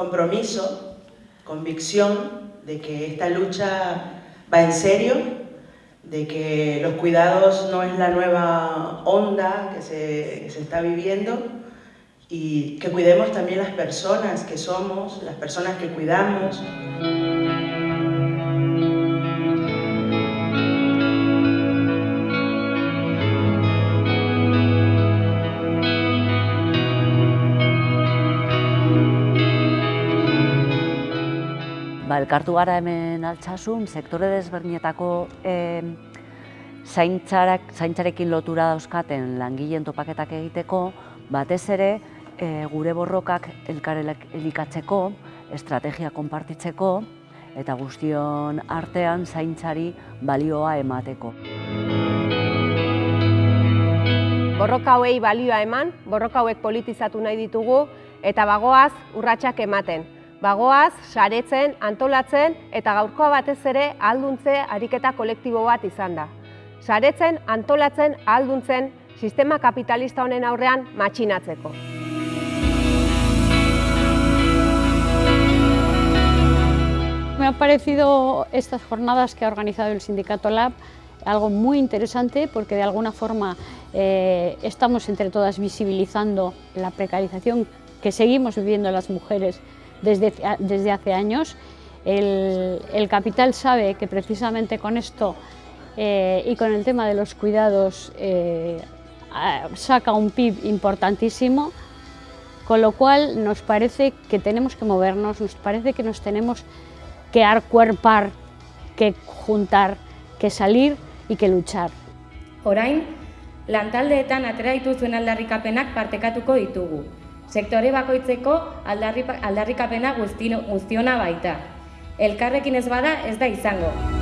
compromiso, convicción de que esta lucha va en serio, de que los cuidados no es la nueva onda que se, se está viviendo y que cuidemos también las personas que somos, las personas que cuidamos. Ba, elkartu gara hemen altsasun, sektore desberdinetako e, zaintzarak, zaintzarekin lotura dauzkaten langileen topaketak egiteko, batez ere e, gure borrokak elkar elikatzeko, estrategia konpartitzeko, eta guztion artean zaintzari balioa emateko. Borroka hauei balioa eman, borroka hauek politizatu nahi ditugu, eta bagoaz urratsak ematen bagoaz, saretzen, antolatzen eta gaurkoa batez ere alduntze ariketa kolektibo bat izan da. Saretzen, antolatzen, alduntzen, sistema kapitalista honen aurrean matxinatzeko. Me ha parecido estas jornadas que ha organizado el Sindicato Lab algo muy interesante porque de alguna forma eh, estamos entre todas visibilizando la precarización que seguimos viviendo las mujeres desde, desde hace años. El, el, capital sabe que precisamente con esto eh, y con el tema de los cuidados eh, saca un PIB importantísimo, con lo cual nos parece que tenemos que movernos, nos parece que nos tenemos que arcuerpar, que juntar, que salir y que luchar. Orain, lantaldeetan atera dituzuen aldarrikapenak partekatuko ditugu sektore bakoitzeko aldarrikapena guztiona baita. Elkarrekin ez bada ez da izango.